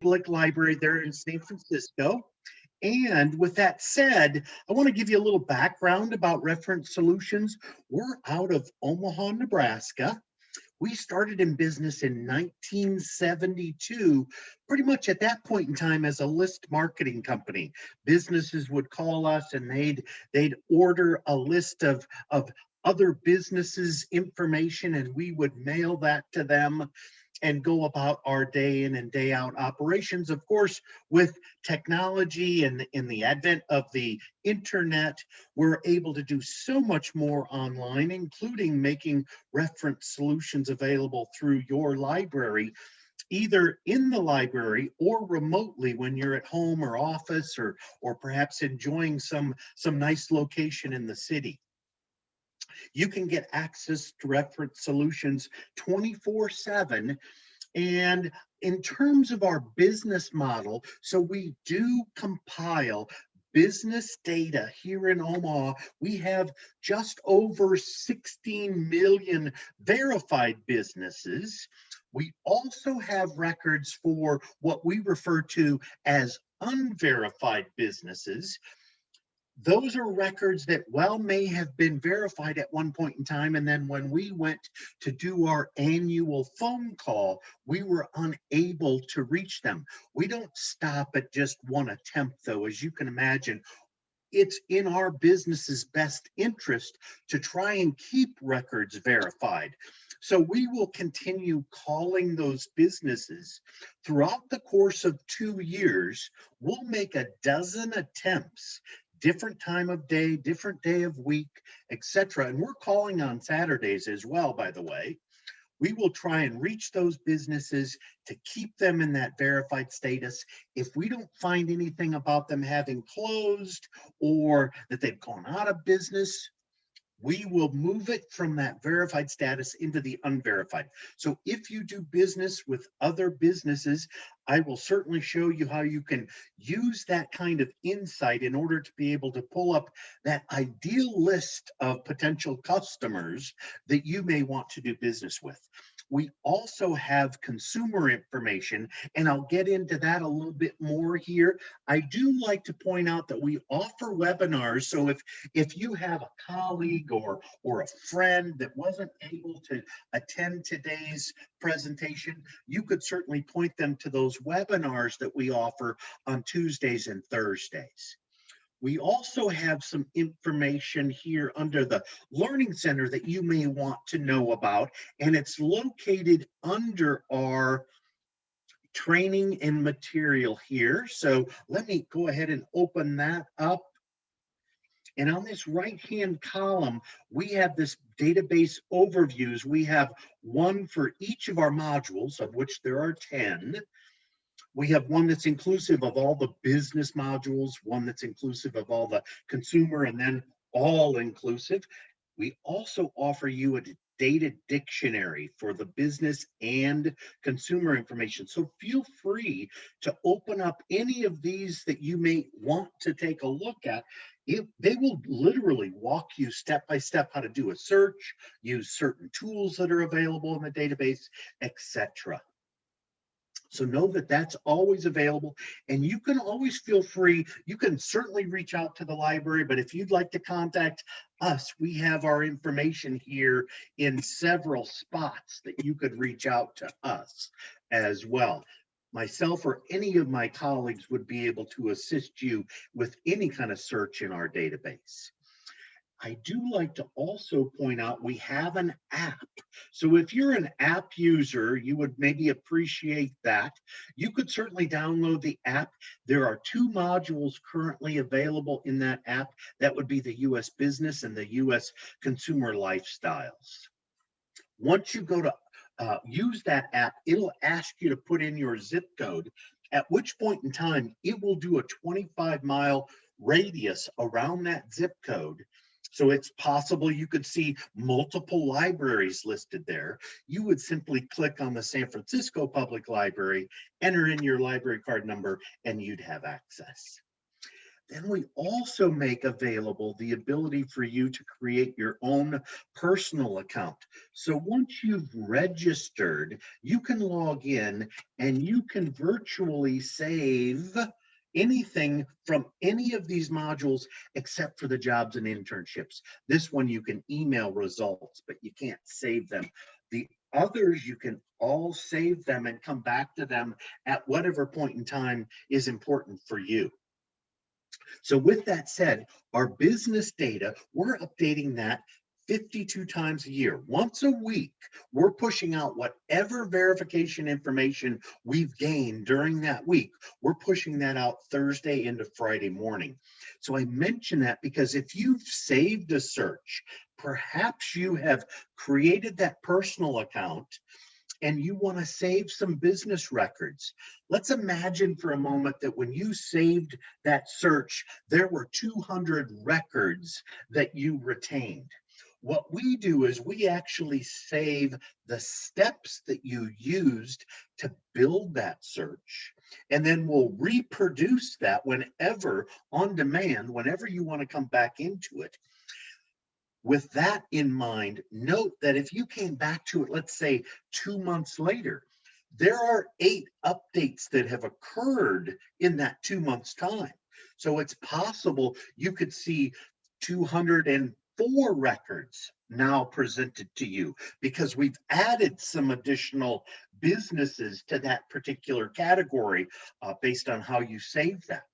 Public Library there in San Francisco. And with that said, I want to give you a little background about Reference Solutions. We're out of Omaha, Nebraska. We started in business in 1972, pretty much at that point in time as a list marketing company. Businesses would call us and they'd they'd order a list of, of other businesses information and we would mail that to them and go about our day in and day out operations. Of course, with technology and in the advent of the internet, we're able to do so much more online, including making reference solutions available through your library either in the library or remotely when you're at home or office or or perhaps enjoying some some nice location in the city you can get access to reference solutions 24 7 and in terms of our business model, so we do compile business data here in Omaha. We have just over 16 million verified businesses. We also have records for what we refer to as unverified businesses those are records that well may have been verified at one point in time. And then when we went to do our annual phone call we were unable to reach them. We don't stop at just one attempt though as you can imagine. It's in our business's best interest to try and keep records verified. So we will continue calling those businesses throughout the course of two years. We'll make a dozen attempts different time of day, different day of week, etc. And we're calling on Saturdays as well, by the way. We will try and reach those businesses to keep them in that verified status. If we don't find anything about them having closed or that they've gone out of business, we will move it from that verified status into the unverified. So if you do business with other businesses, I will certainly show you how you can use that kind of insight in order to be able to pull up that ideal list of potential customers that you may want to do business with. We also have consumer information, and I'll get into that a little bit more here. I do like to point out that we offer webinars. So if, if you have a colleague or, or a friend that wasn't able to attend today's presentation, you could certainly point them to those webinars that we offer on Tuesdays and Thursdays. We also have some information here under the Learning Center that you may want to know about, and it's located under our training and material here. So let me go ahead and open that up. And on this right-hand column, we have this database overviews. We have one for each of our modules, of which there are 10. We have one that's inclusive of all the business modules, one that's inclusive of all the consumer, and then all inclusive. We also offer you a data dictionary for the business and consumer information. So feel free to open up any of these that you may want to take a look at. It, they will literally walk you step by step how to do a search, use certain tools that are available in the database, etc. So know that that's always available and you can always feel free. You can certainly reach out to the library, but if you'd like to contact us, we have our information here in several spots that you could reach out to us as well. Myself or any of my colleagues would be able to assist you with any kind of search in our database. I do like to also point out we have an app. So if you're an app user, you would maybe appreciate that. You could certainly download the app. There are two modules currently available in that app. That would be the US business and the US consumer lifestyles. Once you go to uh, use that app, it'll ask you to put in your zip code, at which point in time it will do a 25 mile radius around that zip code so it's possible you could see multiple libraries listed there. You would simply click on the San Francisco Public Library, enter in your library card number, and you'd have access. Then we also make available the ability for you to create your own personal account. So once you've registered, you can log in and you can virtually save anything from any of these modules except for the jobs and internships. This one you can email results, but you can't save them. The others, you can all save them and come back to them at whatever point in time is important for you. So with that said, our business data, we're updating that 52 times a year. Once a week, we're pushing out whatever verification information we've gained during that week. We're pushing that out Thursday into Friday morning. So I mention that because if you've saved a search, perhaps you have created that personal account and you want to save some business records. Let's imagine for a moment that when you saved that search, there were 200 records that you retained. What we do is we actually save the steps that you used to build that search. And then we'll reproduce that whenever on demand, whenever you want to come back into it. With that in mind, note that if you came back to it, let's say two months later, there are eight updates that have occurred in that two months time. So it's possible you could see 200 four records now presented to you because we've added some additional businesses to that particular category uh, based on how you save that.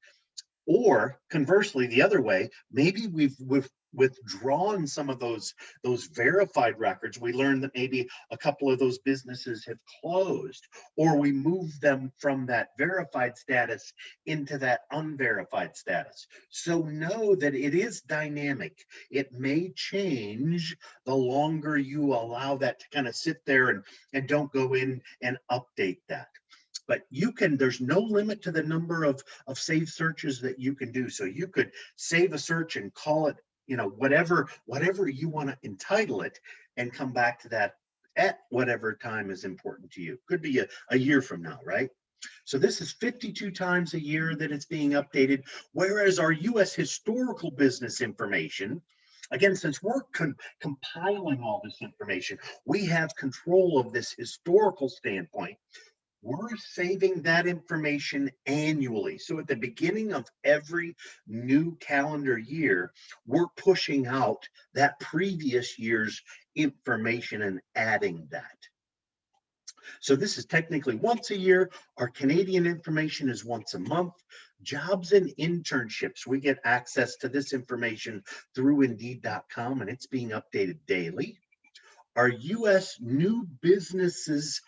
Or conversely, the other way, maybe we've, we've withdrawn some of those those verified records. We learned that maybe a couple of those businesses have closed or we move them from that verified status into that unverified status. So know that it is dynamic. It may change the longer you allow that to kind of sit there and and don't go in and update that. But you can there's no limit to the number of of save searches that you can do. So you could save a search and call it you know, whatever, whatever you want to entitle it and come back to that at whatever time is important to you. Could be a, a year from now, right? So this is 52 times a year that it's being updated, whereas our US historical business information, again, since we're compiling all this information, we have control of this historical standpoint we're saving that information annually. So at the beginning of every new calendar year, we're pushing out that previous year's information and adding that. So this is technically once a year. Our Canadian information is once a month. Jobs and internships, we get access to this information through Indeed.com and it's being updated daily. Our US new businesses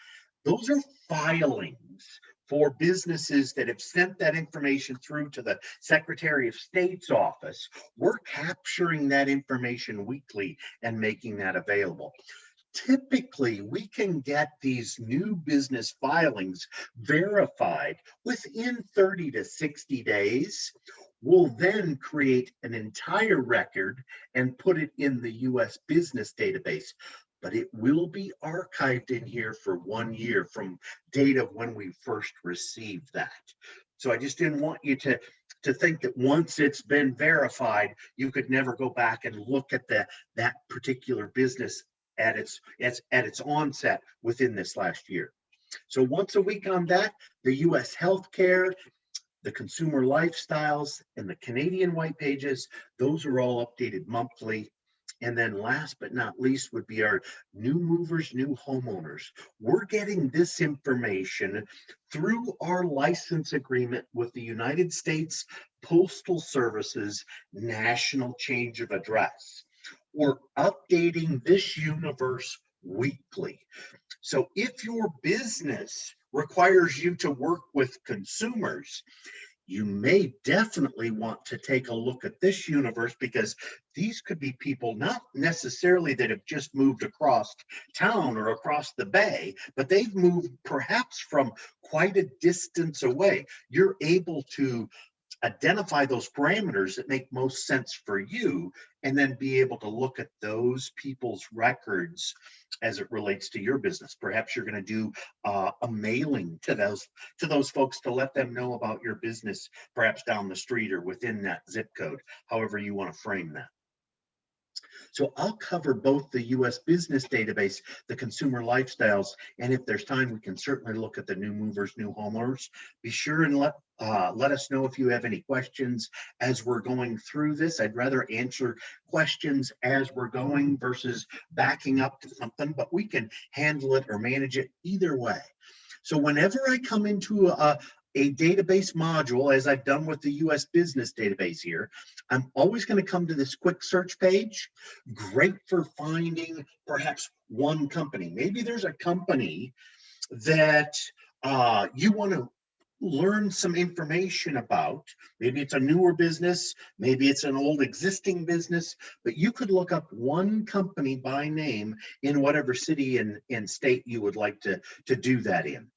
those are filings for businesses that have sent that information through to the Secretary of State's office. We're capturing that information weekly and making that available. Typically, we can get these new business filings verified within 30 to 60 days. We'll then create an entire record and put it in the US business database but it will be archived in here for one year from date of when we first received that. So I just didn't want you to, to think that once it's been verified, you could never go back and look at the, that particular business at its, its, at its onset within this last year. So once a week on that, the US healthcare, the consumer lifestyles, and the Canadian white pages, those are all updated monthly and then last but not least would be our new movers, new homeowners. We're getting this information through our license agreement with the United States Postal Service's National Change of Address. We're updating this universe weekly. So if your business requires you to work with consumers, you may definitely want to take a look at this universe because these could be people not necessarily that have just moved across town or across the bay, but they've moved perhaps from quite a distance away. You're able to identify those parameters that make most sense for you and then be able to look at those people's records as it relates to your business. Perhaps you're going to do uh, a mailing to those to those folks to let them know about your business, perhaps down the street or within that zip code, however you want to frame that. So I'll cover both the US business database, the consumer lifestyles, and if there's time, we can certainly look at the new movers, new homeowners. Be sure and let uh, let us know if you have any questions as we're going through this. I'd rather answer questions as we're going versus backing up to something, but we can handle it or manage it either way. So whenever I come into a, a database module, as I've done with the US business database here, I'm always going to come to this quick search page. Great for finding perhaps one company. Maybe there's a company that uh, you want to learn some information about. Maybe it's a newer business, maybe it's an old existing business, but you could look up one company by name in whatever city and, and state you would like to, to do that in.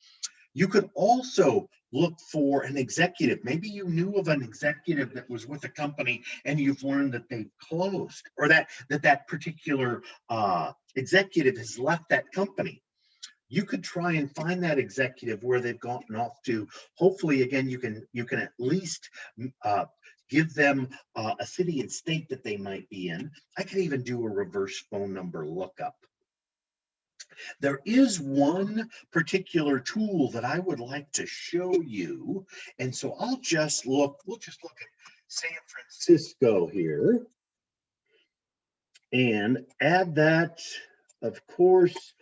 You could also look for an executive. Maybe you knew of an executive that was with a company and you've learned that they've closed or that that, that particular uh, executive has left that company. You could try and find that executive where they've gotten off to. Hopefully, again, you can you can at least uh, give them uh, a city and state that they might be in. I could even do a reverse phone number lookup. There is one particular tool that I would like to show you. And so I'll just look, we'll just look at San Francisco here and add that, of course,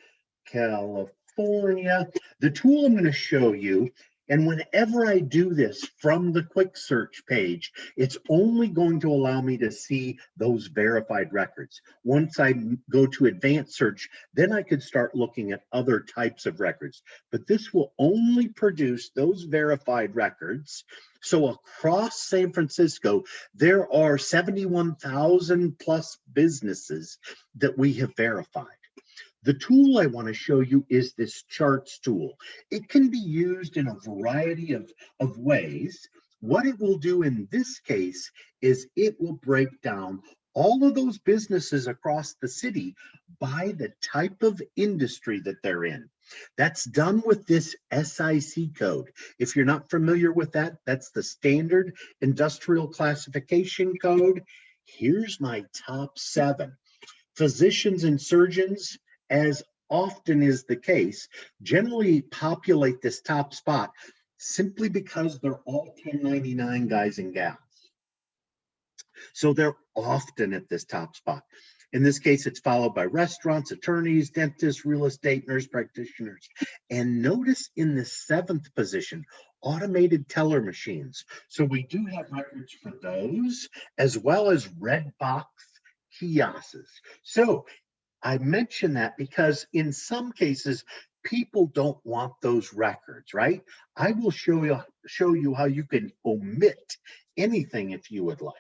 California. The tool I'm going to show you and whenever I do this from the quick search page, it's only going to allow me to see those verified records. Once I go to advanced search, then I could start looking at other types of records. But this will only produce those verified records. So across San Francisco, there are 71,000 plus businesses that we have verified. The tool I want to show you is this charts tool. It can be used in a variety of, of ways. What it will do in this case is it will break down all of those businesses across the city by the type of industry that they're in. That's done with this SIC code. If you're not familiar with that, that's the standard industrial classification code. Here's my top seven. Physicians and surgeons, as often is the case, generally populate this top spot simply because they're all 1099 guys and gals. So they're often at this top spot. In this case, it's followed by restaurants, attorneys, dentists, real estate, nurse practitioners. And notice in the seventh position, automated teller machines. So we do have records for those, as well as Redbox kiosks. So I mention that because in some cases, people don't want those records, right? I will show you show you how you can omit anything if you would like,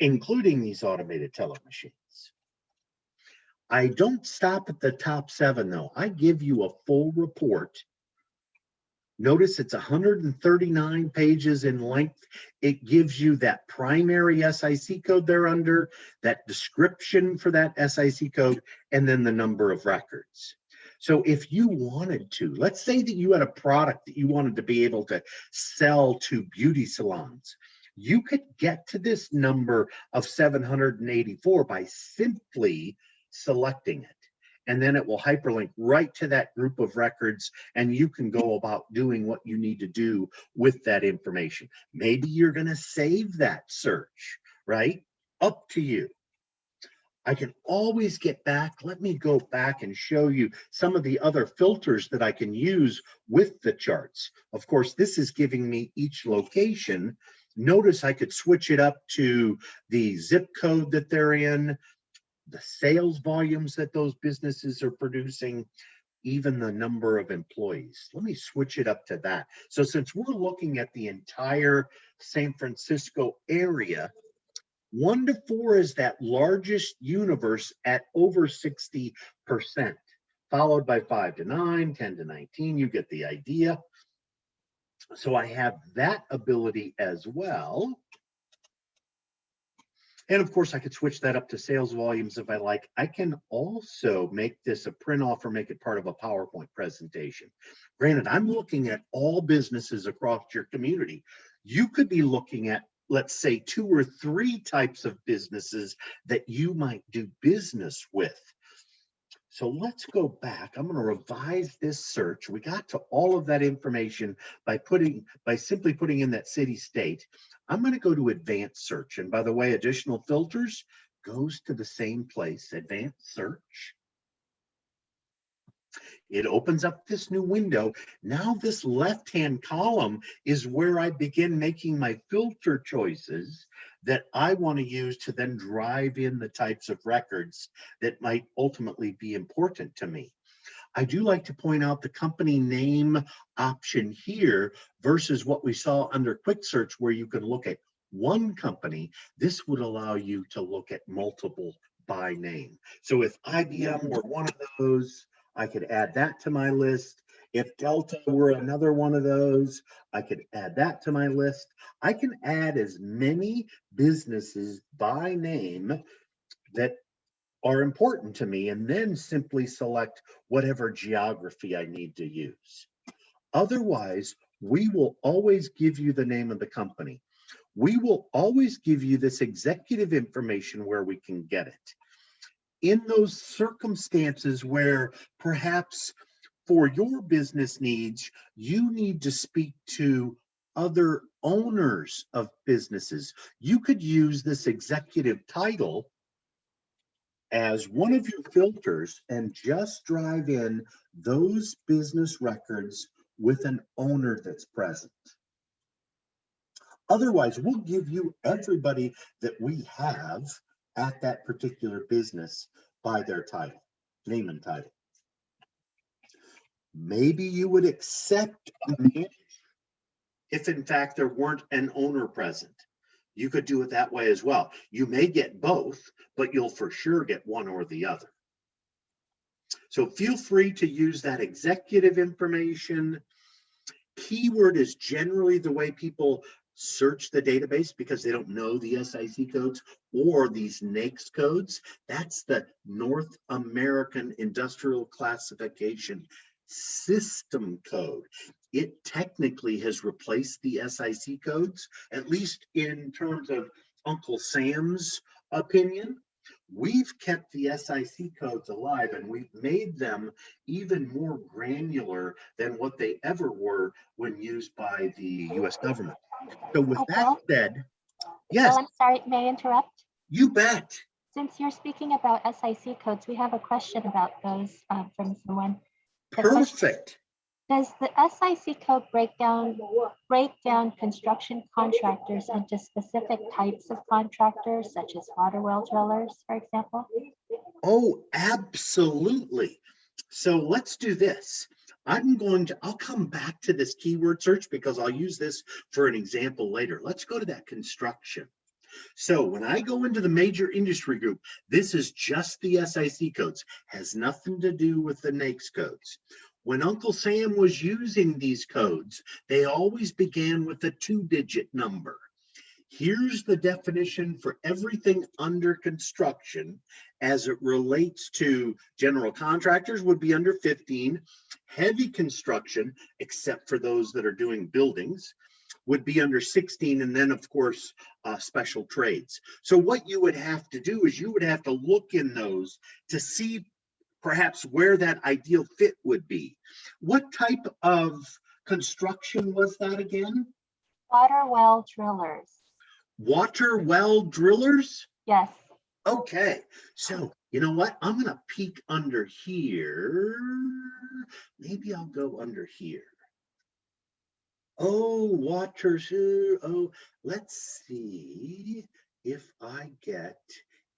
including these automated teller machines. I don't stop at the top seven though. I give you a full report Notice it's 139 pages in length. It gives you that primary SIC code they're under, that description for that SIC code, and then the number of records. So if you wanted to, let's say that you had a product that you wanted to be able to sell to beauty salons, you could get to this number of 784 by simply selecting it and then it will hyperlink right to that group of records and you can go about doing what you need to do with that information. Maybe you're going to save that search, right? Up to you. I can always get back. Let me go back and show you some of the other filters that I can use with the charts. Of course, this is giving me each location. Notice I could switch it up to the zip code that they're in, the sales volumes that those businesses are producing, even the number of employees. Let me switch it up to that. So since we're looking at the entire San Francisco area, one to four is that largest universe at over 60%, followed by five to nine, 10 to 19, you get the idea. So I have that ability as well. And of course, I could switch that up to sales volumes if I like. I can also make this a print off or make it part of a PowerPoint presentation. Granted, I'm looking at all businesses across your community. You could be looking at, let's say, two or three types of businesses that you might do business with. So let's go back. I'm going to revise this search. We got to all of that information by putting, by simply putting in that city state. I'm going to go to advanced search. And by the way, additional filters goes to the same place, advanced search. It opens up this new window. Now this left-hand column is where I begin making my filter choices that I want to use to then drive in the types of records that might ultimately be important to me. I do like to point out the company name option here versus what we saw under quick search where you can look at one company. This would allow you to look at multiple by name. So if IBM were one of those, I could add that to my list. If Delta were another one of those, I could add that to my list. I can add as many businesses by name that are important to me and then simply select whatever geography I need to use. Otherwise, we will always give you the name of the company. We will always give you this executive information where we can get it. In those circumstances where perhaps for your business needs, you need to speak to other owners of businesses. You could use this executive title as one of your filters and just drive in those business records with an owner that's present. Otherwise, we'll give you everybody that we have at that particular business by their title, name and title. Maybe you would accept a if in fact there weren't an owner present. You could do it that way as well. You may get both, but you'll for sure get one or the other. So feel free to use that executive information. Keyword is generally the way people search the database because they don't know the SIC codes or these NAICS codes. That's the North American Industrial Classification System Code. It technically has replaced the SIC codes, at least in terms of Uncle Sam's opinion. We've kept the SIC codes alive and we've made them even more granular than what they ever were when used by the US government. So with Oh, that said, yes, Bill, I'm sorry, may I interrupt? you bet. Since you're speaking about SIC codes, we have a question about those um, from someone. The question- Perfect. Does the SIC code break down, break down construction contractors into specific types of contractors, such as water well drillers, for example? Oh, absolutely. So let's do this. I'm going to, I'll come back to this keyword search because I'll use this for an example later. Let's go to that construction. So when I go into the major industry group, this is just the SIC codes, has nothing to do with the NAICS codes. When Uncle Sam was using these codes, they always began with a two digit number. Here's the definition for everything under construction as it relates to general contractors would be under 15. Heavy construction, except for those that are doing buildings, would be under 16. And then of course, uh, special trades. So what you would have to do is you would have to look in those to see perhaps where that ideal fit would be. What type of construction was that again? Water well drillers, Water well drillers? yes. Okay, so you know what? I'm gonna peek under here. Maybe I'll go under here. Oh, water, oh, let's see if I get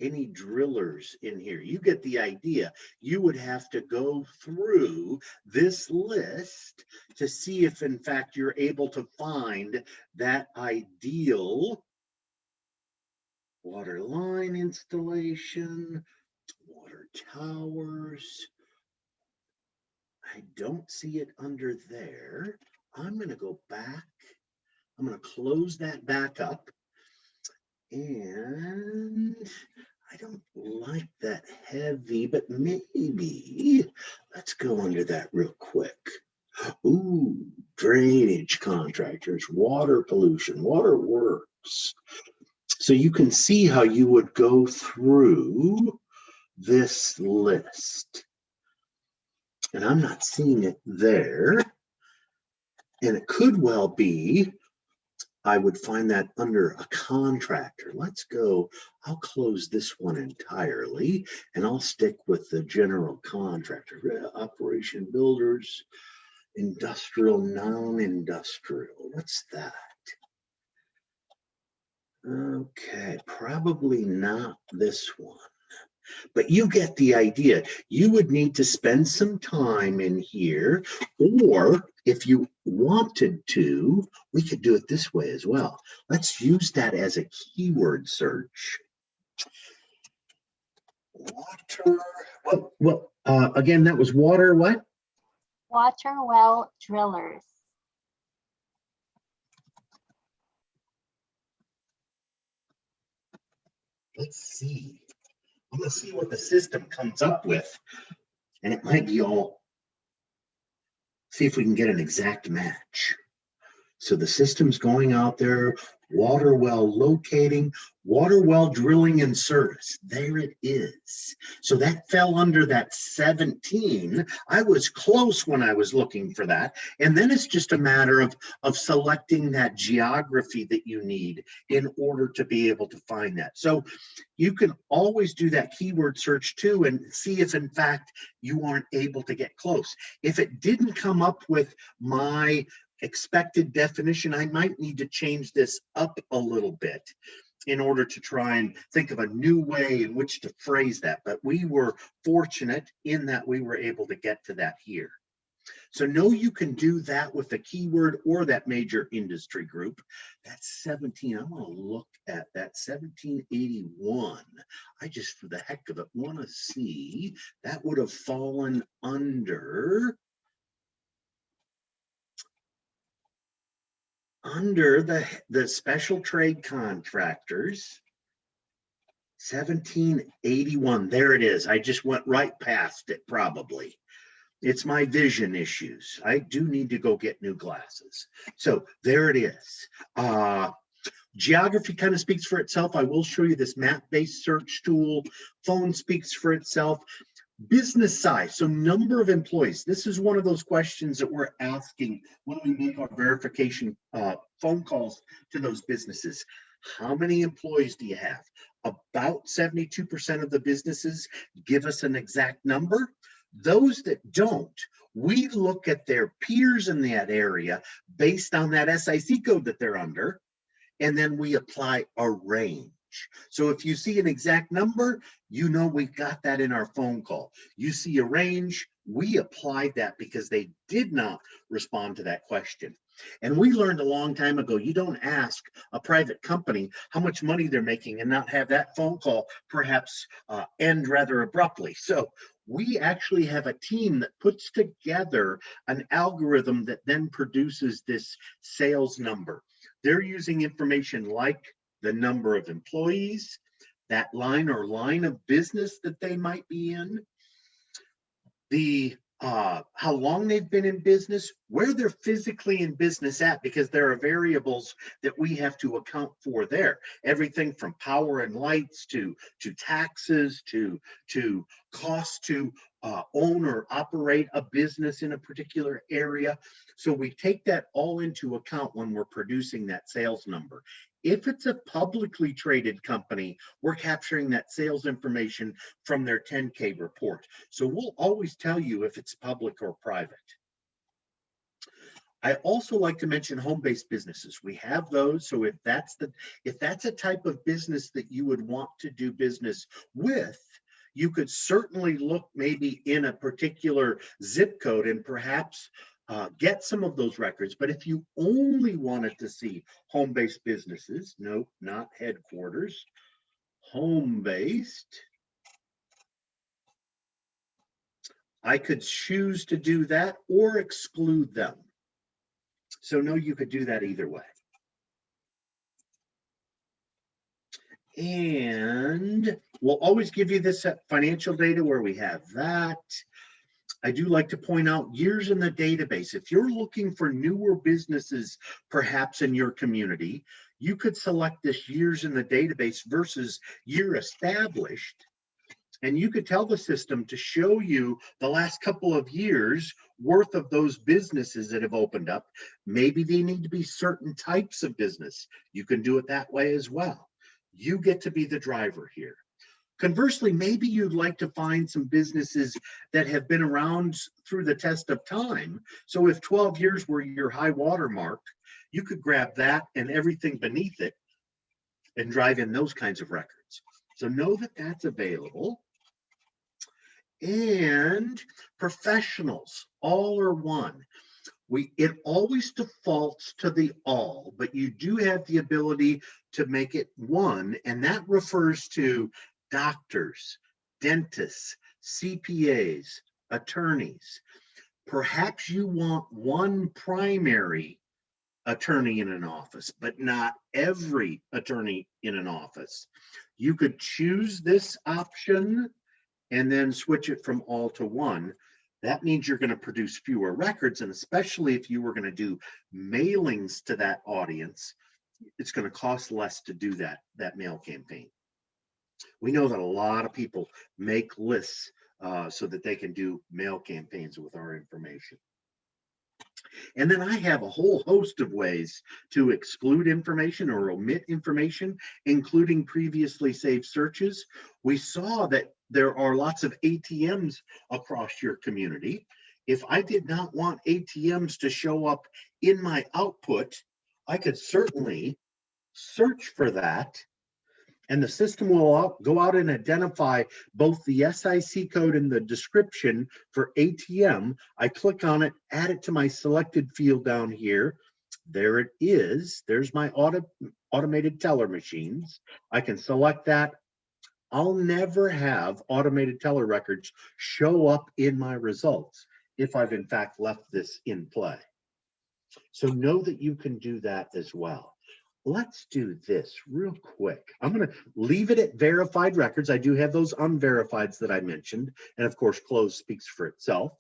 any drillers in here. You get the idea. You would have to go through this list to see if in fact you're able to find that ideal water line installation, water towers. I don't see it under there. I'm gonna go back. I'm gonna close that back up. And I don't like that heavy, but maybe, let's go under that real quick. Ooh, drainage contractors, water pollution, water works. So you can see how you would go through this list. And I'm not seeing it there. And it could well be, I would find that under a contractor. Let's go, I'll close this one entirely and I'll stick with the general contractor, operation builders, industrial, non-industrial. What's that? Okay, probably not this one. But you get the idea. You would need to spend some time in here, or if you wanted to, we could do it this way as well. Let's use that as a keyword search. Water, well, well, uh, again, that was water, what? Water well drillers. Let's see. I'm gonna see what the system comes up with. And it might be all. See if we can get an exact match. So the system's going out there, water well locating, water well drilling and service. There it is. So that fell under that 17. I was close when I was looking for that. And then it's just a matter of, of selecting that geography that you need in order to be able to find that. So you can always do that keyword search too and see if in fact you aren't able to get close. If it didn't come up with my expected definition, I might need to change this up a little bit in order to try and think of a new way in which to phrase that. But we were fortunate in that we were able to get to that here. So know you can do that with a keyword or that major industry group. That's 17. I want to look at that 1781. I just, for the heck of it, want to see that would have fallen under under the, the special trade contractors. Seventeen eighty-one, there it is. I just went right past it probably. It's my vision issues. I do need to go get new glasses. So there it is. Uh, geography kind of speaks for itself. I will show you this map-based search tool. Phone speaks for itself. Business size, so number of employees. This is one of those questions that we're asking when we make our verification uh, phone calls to those businesses. How many employees do you have? About 72% of the businesses give us an exact number. Those that don't, we look at their peers in that area based on that SIC code that they're under, and then we apply a range. So if you see an exact number, you know we got that in our phone call. You see a range, we applied that because they did not respond to that question. And we learned a long time ago, you don't ask a private company how much money they're making and not have that phone call perhaps uh, end rather abruptly. So we actually have a team that puts together an algorithm that then produces this sales number. They're using information like the number of employees, that line or line of business that they might be in, the uh, how long they've been in business, where they're physically in business at, because there are variables that we have to account for there. Everything from power and lights to to taxes to to cost to uh, own or operate a business in a particular area. So we take that all into account when we're producing that sales number. If it's a publicly traded company, we're capturing that sales information from their 10K report. So we'll always tell you if it's public or private. I also like to mention home-based businesses. We have those. So if that's the if that's a type of business that you would want to do business with, you could certainly look maybe in a particular zip code and perhaps uh, get some of those records. But if you only wanted to see home-based businesses, no, not headquarters, home-based, I could choose to do that or exclude them. So no, you could do that either way. And we'll always give you this uh, financial data where we have that. I do like to point out years in the database. If you're looking for newer businesses, perhaps in your community, you could select this years in the database versus year established. And you could tell the system to show you the last couple of years worth of those businesses that have opened up. Maybe they need to be certain types of business. You can do it that way as well. You get to be the driver here. Conversely, maybe you'd like to find some businesses that have been around through the test of time. So if 12 years were your high water mark, you could grab that and everything beneath it and drive in those kinds of records. So know that that's available. And professionals, all or one. We, it always defaults to the all, but you do have the ability to make it one, and that refers to doctors, dentists, CPAs, attorneys. Perhaps you want one primary attorney in an office, but not every attorney in an office. You could choose this option and then switch it from all to one. That means you're going to produce fewer records, and especially if you were going to do mailings to that audience, it's going to cost less to do that, that mail campaign. We know that a lot of people make lists uh, so that they can do mail campaigns with our information. And then I have a whole host of ways to exclude information or omit information, including previously saved searches. We saw that there are lots of ATMs across your community. If I did not want ATMs to show up in my output, I could certainly search for that and the system will go out and identify both the SIC code and the description for ATM. I click on it, add it to my selected field down here. There it is. There's my auto, automated teller machines. I can select that. I'll never have automated teller records show up in my results if I've in fact left this in play. So know that you can do that as well let's do this real quick. I'm going to leave it at verified records. I do have those unverifieds that I mentioned. And of course, close speaks for itself.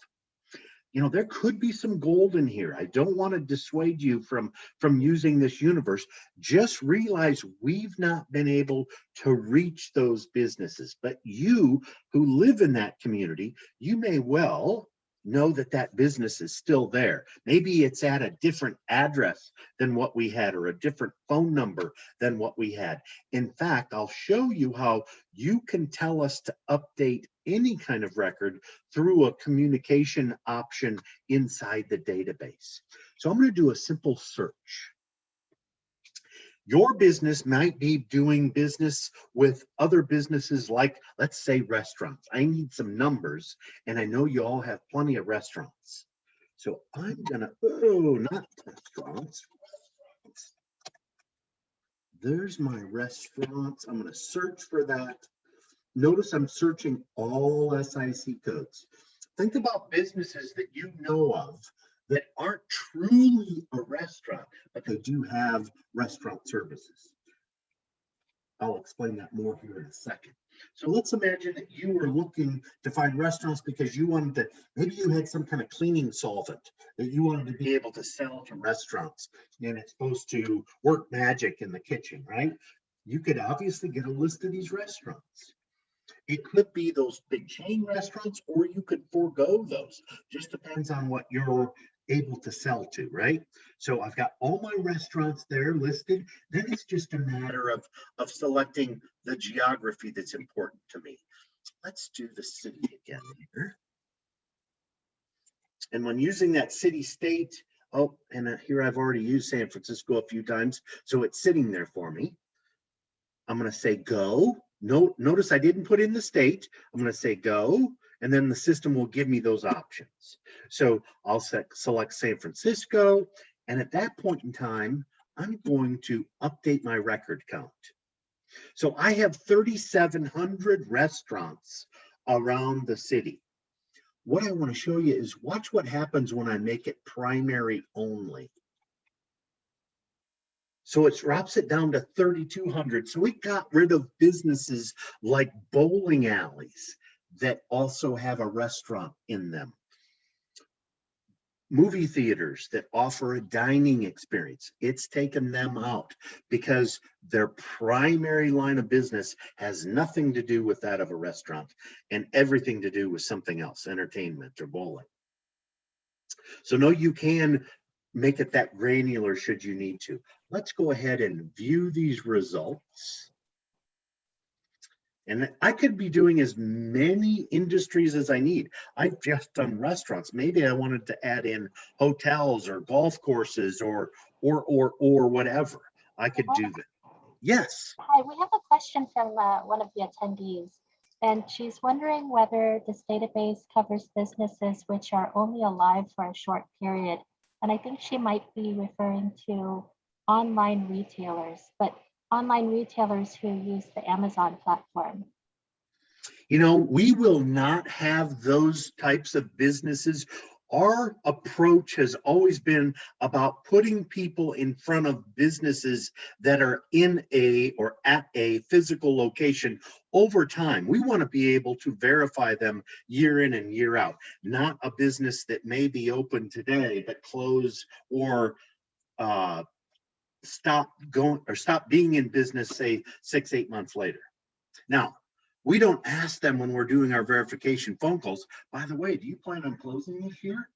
You know, there could be some gold in here. I don't want to dissuade you from, from using this universe. Just realize we've not been able to reach those businesses. But you who live in that community, you may well know that that business is still there. Maybe it's at a different address than what we had or a different phone number than what we had. In fact, I'll show you how you can tell us to update any kind of record through a communication option inside the database. So I'm going to do a simple search. Your business might be doing business with other businesses like, let's say restaurants. I need some numbers and I know you all have plenty of restaurants. So I'm gonna, oh, not restaurants. There's my restaurants. I'm gonna search for that. Notice I'm searching all SIC codes. Think about businesses that you know of that aren't truly a restaurant, but they do have restaurant services. I'll explain that more here in a second. So let's imagine that you were looking to find restaurants because you wanted to, maybe you had some kind of cleaning solvent that you wanted to be able to sell to restaurants and it's supposed to work magic in the kitchen, right? You could obviously get a list of these restaurants. It could be those big chain restaurants or you could forego those. Just depends on what you're able to sell to, right? So I've got all my restaurants there listed. Then it's just a matter of, of selecting the geography that's important to me. Let's do the city again here. And when using that city state, oh, and uh, here I've already used San Francisco a few times, so it's sitting there for me. I'm gonna say go. No, notice I didn't put in the state. I'm gonna say go and then the system will give me those options. So I'll set, select San Francisco, and at that point in time, I'm going to update my record count. So I have 3,700 restaurants around the city. What I want to show you is watch what happens when I make it primary only. So it drops it down to 3,200. So we got rid of businesses like bowling alleys that also have a restaurant in them. Movie theaters that offer a dining experience, it's taken them out because their primary line of business has nothing to do with that of a restaurant and everything to do with something else, entertainment or bowling. So no, you can make it that granular should you need to. Let's go ahead and view these results. And I could be doing as many industries as I need. I've just done restaurants. Maybe I wanted to add in hotels or golf courses or, or, or, or whatever. I could do that. Yes, Hi, we have a question from uh, one of the attendees. And she's wondering whether this database covers businesses which are only alive for a short period. And I think she might be referring to online retailers, but online retailers who use the Amazon platform. you know, we will not have those types of businesses. Our approach has always been about putting people in front of businesses that are in a or at a physical location over time. We want to be able to verify them year in and year out, not a business that may be open today but close or uh, stop going or stop being in business, say six, eight months later. Now, we don't ask them when we're doing our verification phone calls, by the way, do you plan on closing this year?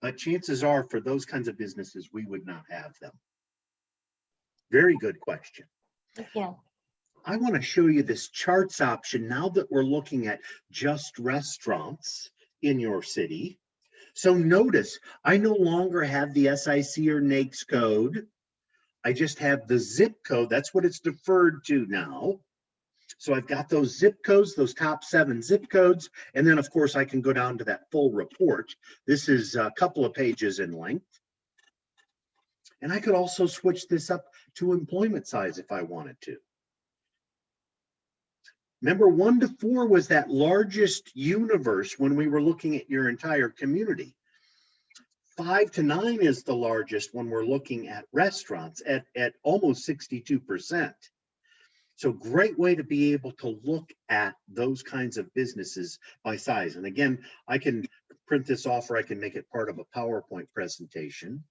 But chances are for those kinds of businesses, we would not have them. Very good question. You. I want to show you this charts option now that we're looking at just restaurants in your city. So notice, I no longer have the SIC or NAICS code. I just have the zip code. That's what it's deferred to now. So I've got those zip codes, those top seven zip codes, and then of course I can go down to that full report. This is a couple of pages in length. And I could also switch this up to employment size if I wanted to. Remember, one to four was that largest universe when we were looking at your entire community. Five to nine is the largest when we're looking at restaurants at, at almost 62%. So great way to be able to look at those kinds of businesses by size. And again, I can print this off or I can make it part of a PowerPoint presentation.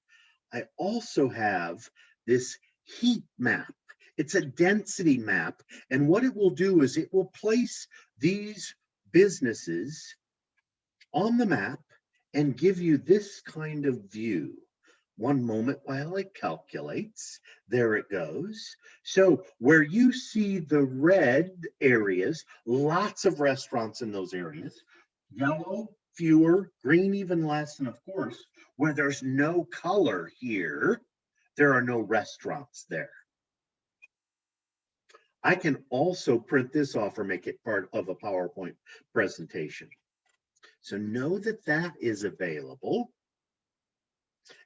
I also have this heat map. It's a density map. And what it will do is it will place these businesses on the map and give you this kind of view. One moment while it calculates, there it goes. So where you see the red areas, lots of restaurants in those areas, yellow, fewer, green even less, and of course, where there's no color here, there are no restaurants there. I can also print this off or make it part of a PowerPoint presentation. So know that that is available.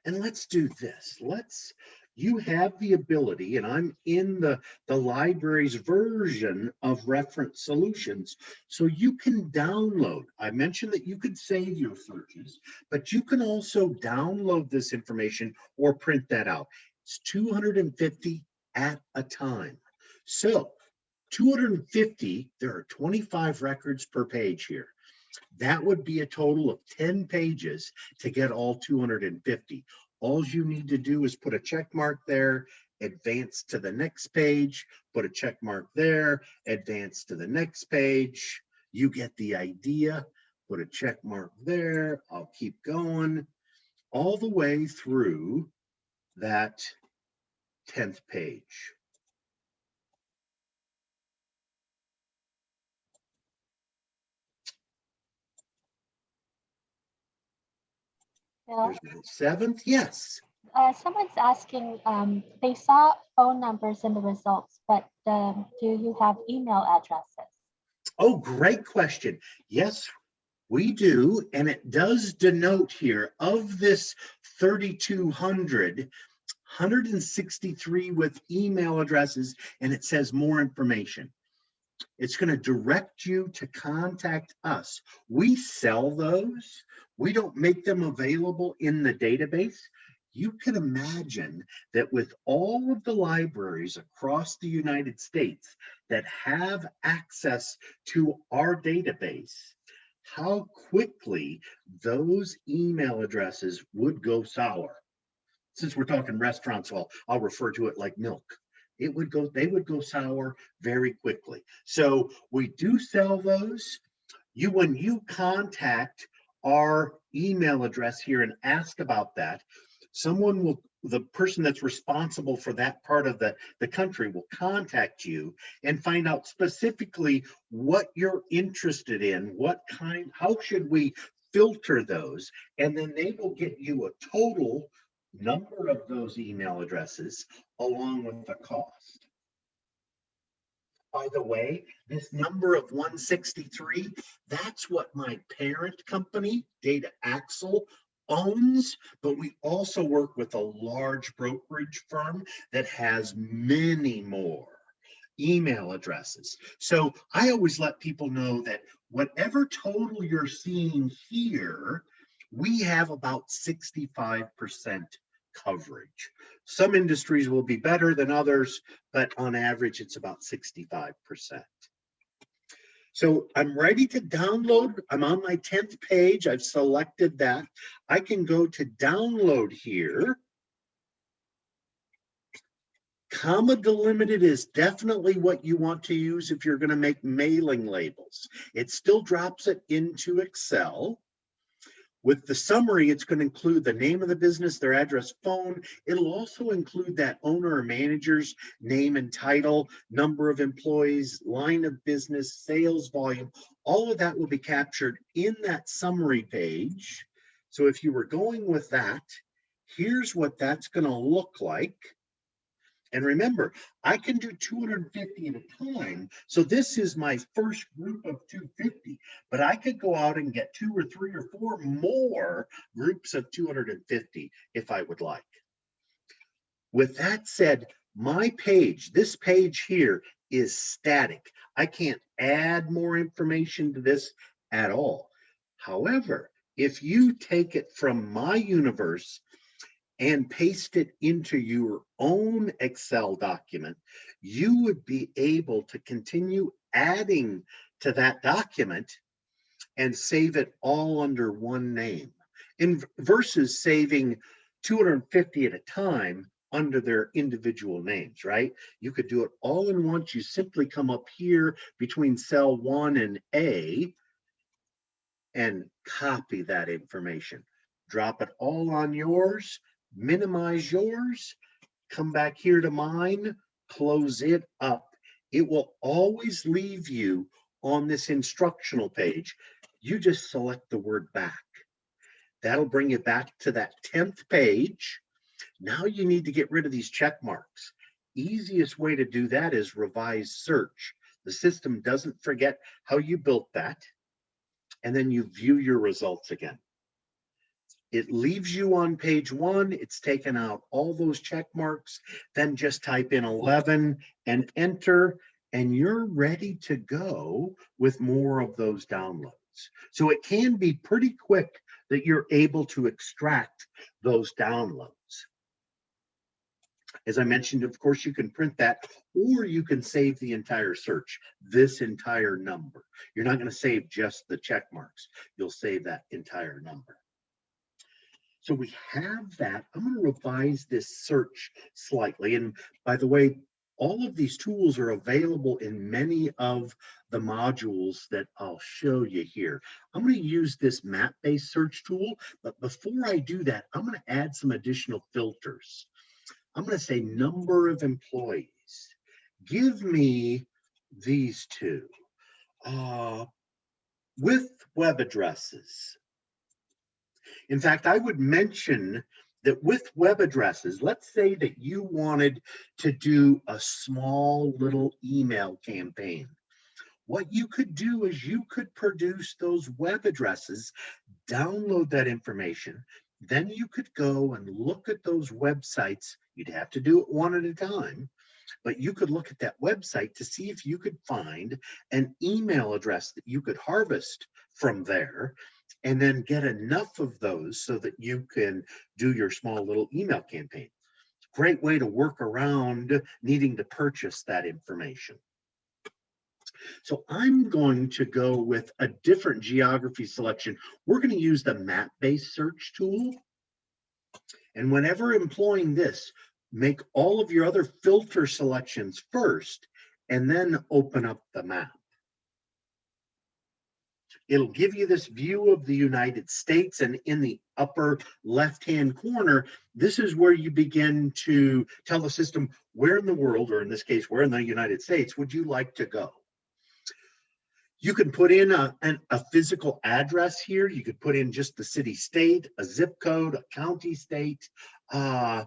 And let's do this. Let's, you have the ability, and I'm in the, the library's version of reference solutions. So you can download, I mentioned that you could save your searches, but you can also download this information or print that out. It's 250 at a time. So 250, there are 25 records per page here. That would be a total of 10 pages to get all 250. All you need to do is put a check mark there, advance to the next page, put a check mark there, advance to the next page. You get the idea. Put a check mark there. I'll keep going all the way through that 10th page. Bill, There's my seventh, yes. uh, someone's asking, um, they saw phone numbers in the results, but um, do you have email addresses? Oh, great question. Yes, we do. And it does denote here of this 3,200, 163 with email addresses, and it says more information. It's going to direct you to contact us. We sell those. We don't make them available in the database. you can imagine that with all of the libraries across the United States that have access to our database, how quickly those email addresses would go sour. Since we're talking restaurants, I'll, I'll refer to it like milk. It would go, they would go sour very quickly. So we do sell those. You, when you contact our email address here and ask about that, someone will, the person that's responsible for that part of the, the country will contact you and find out specifically what you're interested in, what kind, how should we filter those? And then they will get you a total number of those email addresses along with the cost. By the way, this number of 163, that's what my parent company, Data Axle, owns, but we also work with a large brokerage firm that has many more email addresses. So I always let people know that whatever total you're seeing here, we have about 65% coverage. Some industries will be better than others, but on average, it's about 65%. So I'm ready to download. I'm on my 10th page. I've selected that. I can go to download here. Comma delimited is definitely what you want to use if you're going to make mailing labels. It still drops it into Excel. With the summary, it's going to include the name of the business, their address, phone. It'll also include that owner or manager's name and title, number of employees, line of business, sales volume. All of that will be captured in that summary page. So if you were going with that, here's what that's going to look like. And remember, I can do 250 at a time. So this is my first group of 250, but I could go out and get two or three or four more groups of 250 if I would like. With that said, my page, this page here is static. I can't add more information to this at all. However, if you take it from my universe and paste it into your own Excel document, you would be able to continue adding to that document and save it all under one name in versus saving 250 at a time under their individual names, right? You could do it all in once. You simply come up here between cell one and A and copy that information. Drop it all on yours minimize yours, come back here to mine, close it up. It will always leave you on this instructional page. You just select the word back. That'll bring you back to that 10th page. Now you need to get rid of these check marks. Easiest way to do that is revise search. The system doesn't forget how you built that. And then you view your results again. It leaves you on page one. It's taken out all those check marks. Then just type in 11 and enter, and you're ready to go with more of those downloads. So it can be pretty quick that you're able to extract those downloads. As I mentioned, of course, you can print that or you can save the entire search, this entire number. You're not going to save just the check marks. You'll save that entire number. So we have that. I'm going to revise this search slightly. And by the way, all of these tools are available in many of the modules that I'll show you here. I'm going to use this map-based search tool, but before I do that, I'm going to add some additional filters. I'm going to say number of employees. Give me these two. Uh, with web addresses, in fact, I would mention that with web addresses, let's say that you wanted to do a small little email campaign. What you could do is you could produce those web addresses, download that information, then you could go and look at those websites. You'd have to do it one at a time, but you could look at that website to see if you could find an email address that you could harvest from there and then get enough of those so that you can do your small little email campaign. Great way to work around needing to purchase that information. So I'm going to go with a different geography selection. We're going to use the map-based search tool. And whenever employing this, make all of your other filter selections first and then open up the map. It'll give you this view of the United States and in the upper left-hand corner, this is where you begin to tell the system where in the world, or in this case, where in the United States, would you like to go? You can put in a, an, a physical address here. You could put in just the city state, a zip code, a county state. Uh,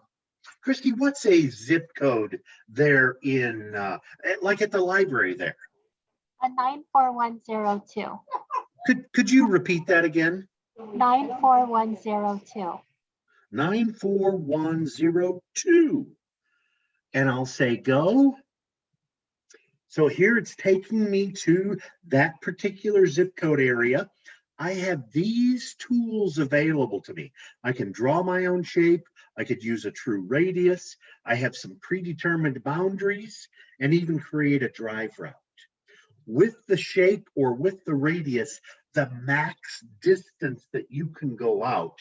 Christy, what's a zip code there in, uh, like at the library there? A 94102. Could, could you repeat that again? 94102. 94102. And I'll say go. So here it's taking me to that particular zip code area. I have these tools available to me. I can draw my own shape. I could use a true radius. I have some predetermined boundaries and even create a drive route. With the shape or with the radius, the max distance that you can go out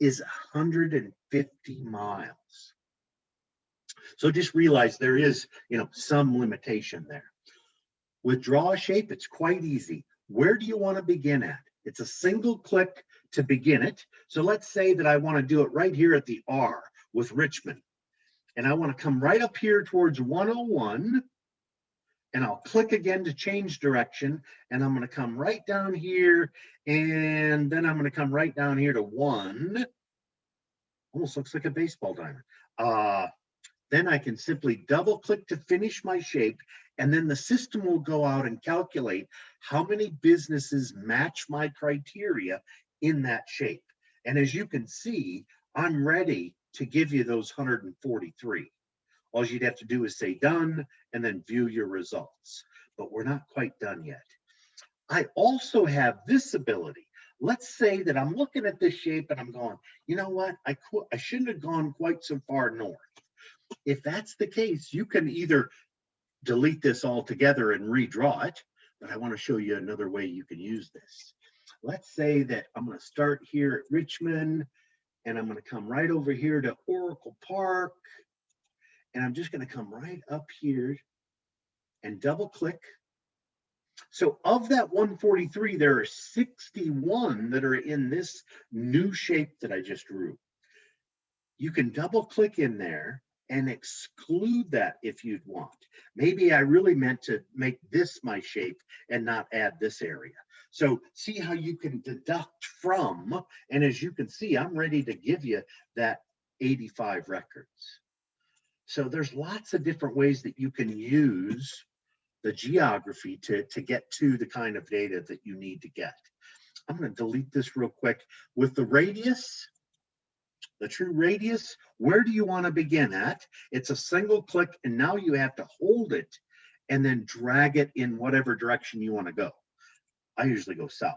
is 150 miles. So just realize there is, you know, some limitation there. With draw a shape, it's quite easy. Where do you want to begin at? It's a single click to begin it. So let's say that I want to do it right here at the R with Richmond. And I want to come right up here towards 101 and I'll click again to change direction and I'm going to come right down here and then I'm going to come right down here to one. Almost looks like a baseball diamond. Uh, then I can simply double click to finish my shape and then the system will go out and calculate how many businesses match my criteria in that shape. And as you can see I'm ready to give you those 143 all you'd have to do is say done and then view your results. But we're not quite done yet. I also have this ability. Let's say that I'm looking at this shape and I'm going, you know what? I, I shouldn't have gone quite so far north. If that's the case, you can either delete this altogether and redraw it, but I want to show you another way you can use this. Let's say that I'm going to start here at Richmond and I'm going to come right over here to Oracle Park and I'm just going to come right up here and double click. So of that 143, there are 61 that are in this new shape that I just drew. You can double click in there and exclude that if you'd want. Maybe I really meant to make this my shape and not add this area. So see how you can deduct from, and as you can see, I'm ready to give you that 85 records. So there's lots of different ways that you can use the geography to, to get to the kind of data that you need to get. I'm going to delete this real quick. With the radius, the true radius, where do you want to begin at? It's a single click and now you have to hold it and then drag it in whatever direction you want to go. I usually go south.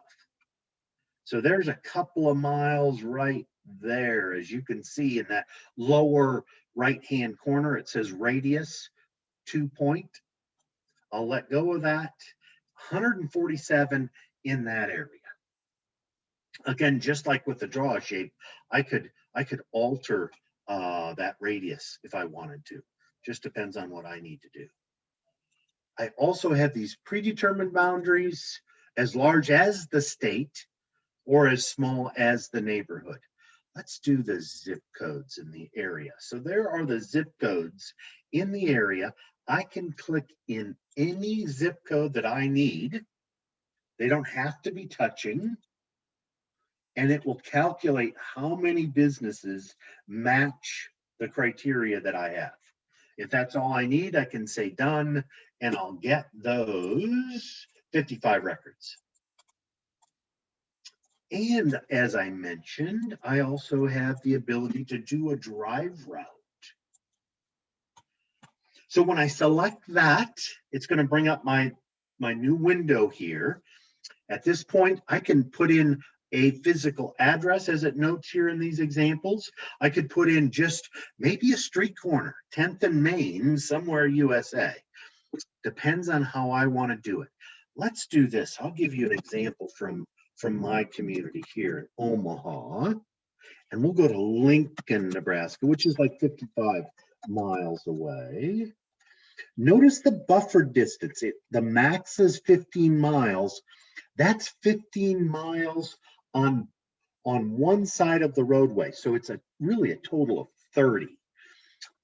So there's a couple of miles right there, as you can see in that lower right-hand corner, it says radius, two point. I'll let go of that. 147 in that area. Again, just like with the draw shape, I could I could alter uh, that radius if I wanted to. Just depends on what I need to do. I also have these predetermined boundaries as large as the state or as small as the neighborhood. Let's do the zip codes in the area. So there are the zip codes in the area. I can click in any zip code that I need. They don't have to be touching. And it will calculate how many businesses match the criteria that I have. If that's all I need, I can say done, and I'll get those 55 records. And as I mentioned, I also have the ability to do a drive route. So when I select that, it's going to bring up my, my new window here. At this point, I can put in a physical address as it notes here in these examples. I could put in just maybe a street corner, 10th and Main, somewhere USA. Depends on how I want to do it. Let's do this. I'll give you an example from, from my community here in Omaha. And we'll go to Lincoln, Nebraska, which is like 55 miles away. Notice the buffer distance. It, the max is 15 miles. That's 15 miles on, on one side of the roadway. So it's a really a total of 30.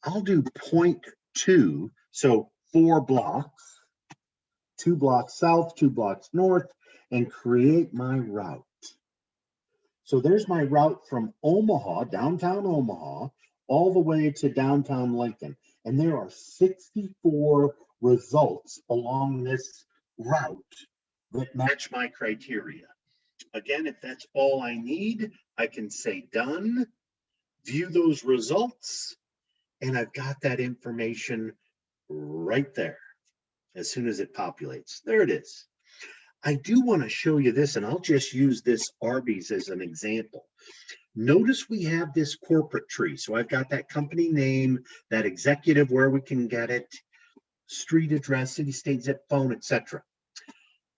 I'll do 0.2, so four blocks, two blocks south, two blocks north, and create my route. So there's my route from Omaha, downtown Omaha, all the way to downtown Lincoln. And there are 64 results along this route that match my criteria. Again, if that's all I need, I can say done, view those results, and I've got that information right there as soon as it populates. There it is. I do want to show you this, and I'll just use this Arby's as an example. Notice we have this corporate tree. So I've got that company name, that executive, where we can get it, street address, city, state, zip phone, etc.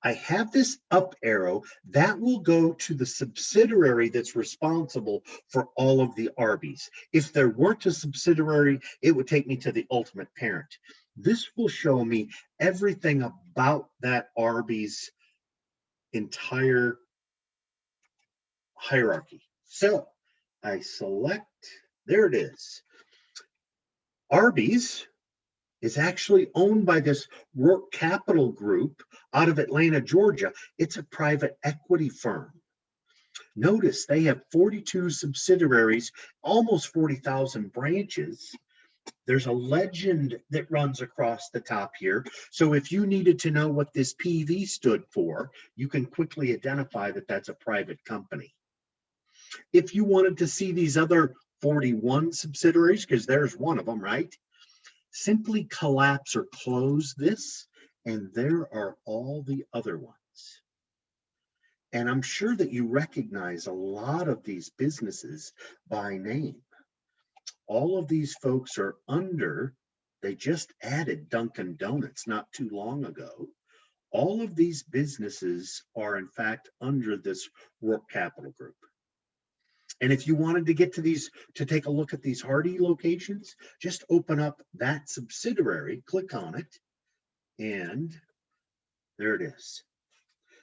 I have this up arrow that will go to the subsidiary that's responsible for all of the Arby's. If there weren't a subsidiary, it would take me to the ultimate parent. This will show me everything about that Arby's entire hierarchy. So I select, there it is. Arby's is actually owned by this Roark Capital Group out of Atlanta, Georgia. It's a private equity firm. Notice they have 42 subsidiaries, almost 40,000 branches. There's a legend that runs across the top here. So if you needed to know what this PV stood for, you can quickly identify that that's a private company. If you wanted to see these other 41 subsidiaries, because there's one of them, right? Simply collapse or close this, and there are all the other ones. And I'm sure that you recognize a lot of these businesses by name. All of these folks are under, they just added Dunkin' Donuts not too long ago. All of these businesses are in fact under this Roark Capital Group. And if you wanted to get to these, to take a look at these Hardy locations, just open up that subsidiary, click on it, and there it is.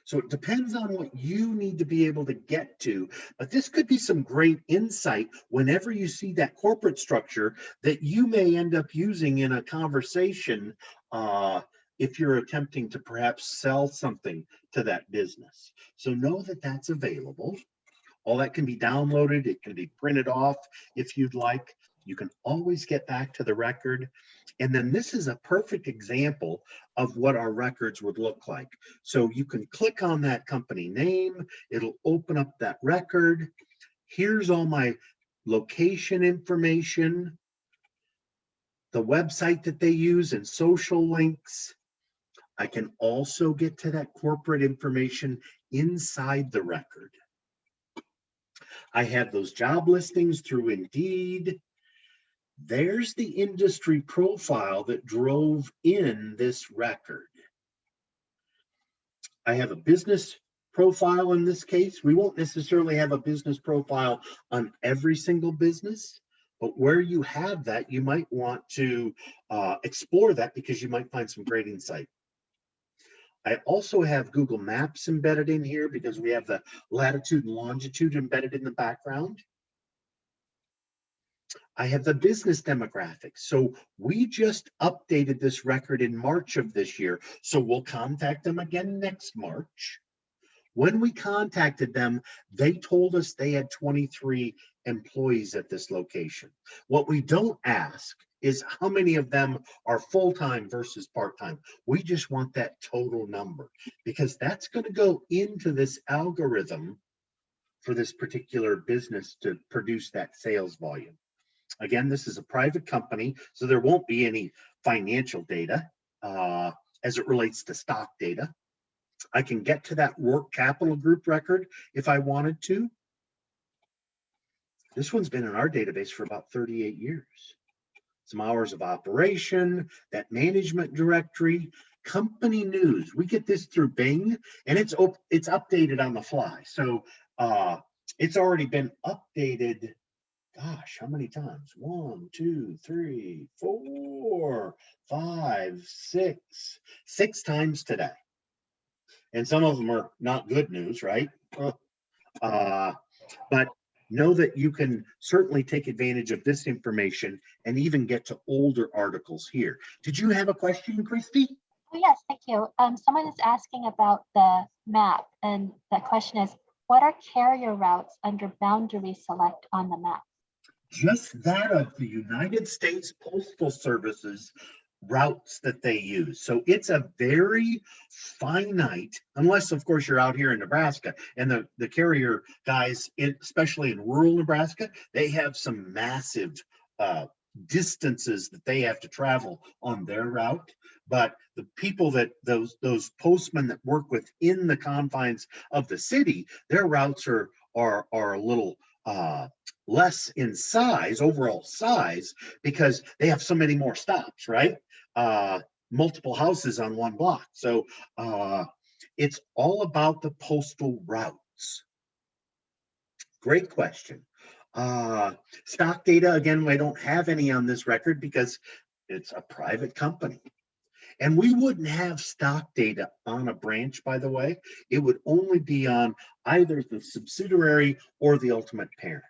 So it depends on what you need to be able to get to, but this could be some great insight whenever you see that corporate structure that you may end up using in a conversation uh, if you're attempting to perhaps sell something to that business. So know that that's available. All that can be downloaded. It can be printed off if you'd like. You can always get back to the record. And then this is a perfect example of what our records would look like. So you can click on that company name. It'll open up that record. Here's all my location information, the website that they use and social links. I can also get to that corporate information inside the record. I have those job listings through Indeed. There's the industry profile that drove in this record. I have a business profile in this case. We won't necessarily have a business profile on every single business, but where you have that, you might want to uh, explore that because you might find some great insight. I also have Google Maps embedded in here because we have the latitude and longitude embedded in the background. I have the business demographics. So we just updated this record in March of this year. So we'll contact them again next March. When we contacted them, they told us they had 23 employees at this location. What we don't ask is how many of them are full-time versus part-time. We just want that total number because that's going to go into this algorithm for this particular business to produce that sales volume. Again, this is a private company, so there won't be any financial data uh, as it relates to stock data. I can get to that Roark capital group record if I wanted to. This one's been in our database for about 38 years. Some hours of operation, that management directory, company news. We get this through Bing and it's it's updated on the fly. So uh it's already been updated. Gosh, how many times? One, two, three, four, five, six, six times today. And some of them are not good news, right? Uh, but know that you can certainly take advantage of this information and even get to older articles here. Did you have a question, Christy? Oh, yes, thank you. Um, someone is asking about the map and the question is, what are carrier routes under boundary select on the map? Just that of the United States Postal Service's routes that they use. So it's a very finite, unless of course you're out here in Nebraska and the, the carrier guys, especially in rural Nebraska, they have some massive uh, distances that they have to travel on their route. But the people that those those postmen that work within the confines of the city, their routes are are are a little uh less in size, overall size, because they have so many more stops, right? Uh multiple houses on one block. So uh it's all about the postal routes. Great question. Uh stock data, again, I don't have any on this record because it's a private company. And we wouldn't have stock data on a branch, by the way. It would only be on either the subsidiary or the ultimate parent.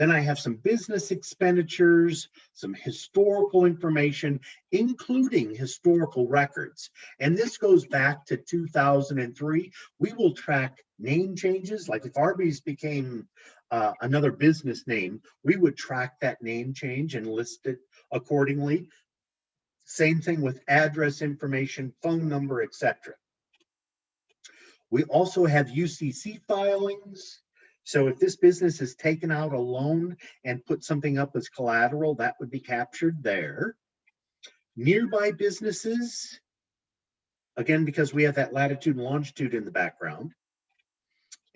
Then I have some business expenditures, some historical information, including historical records. And this goes back to 2003. We will track name changes, like if Arby's became uh, another business name, we would track that name change and list it accordingly. Same thing with address information, phone number, etc. We also have UCC filings. So if this business has taken out a loan and put something up as collateral, that would be captured there. Nearby businesses, again, because we have that latitude and longitude in the background.